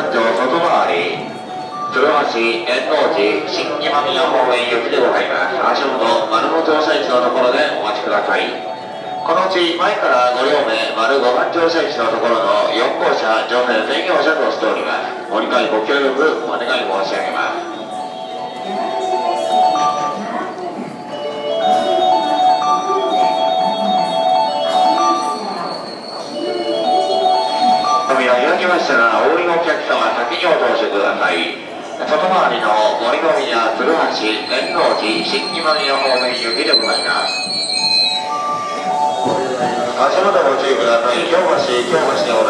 環状外回り鶴橋円王寺新今宮方面行きでございます足元丸の乗車位置のところでお待ちくださいこのうち前から5両目丸5番乗車位置のところの4号車乗船専業車としておりますご理解ご協力お願い申し上げますましたら、お降りのお客様、先にお通しください。外回りの森の宮、鶴橋、円王寺、新木丸の方面行きでございます。足元ご注意ください。京橋、京橋でございます。